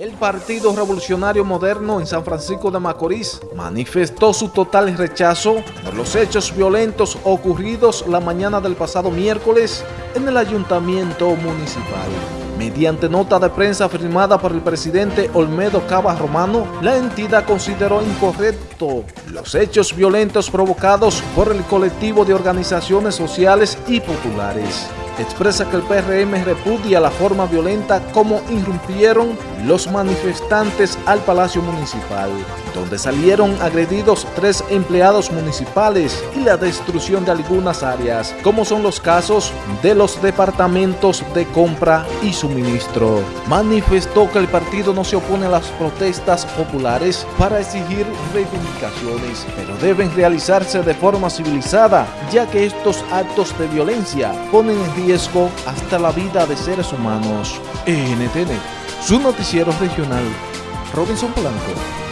El Partido Revolucionario Moderno en San Francisco de Macorís manifestó su total rechazo por los hechos violentos ocurridos la mañana del pasado miércoles en el Ayuntamiento Municipal. Mediante nota de prensa firmada por el presidente Olmedo Cava Romano, la entidad consideró incorrecto los hechos violentos provocados por el colectivo de organizaciones sociales y populares expresa que el PRM repudia la forma violenta como irrumpieron los manifestantes al Palacio Municipal, donde salieron agredidos tres empleados municipales y la destrucción de algunas áreas, como son los casos de los departamentos de compra y suministro. Manifestó que el partido no se opone a las protestas populares para exigir reivindicaciones, pero deben realizarse de forma civilizada, ya que estos actos de violencia ponen en riesgo hasta la vida de seres humanos. NTN, su noticiero regional, Robinson Blanco.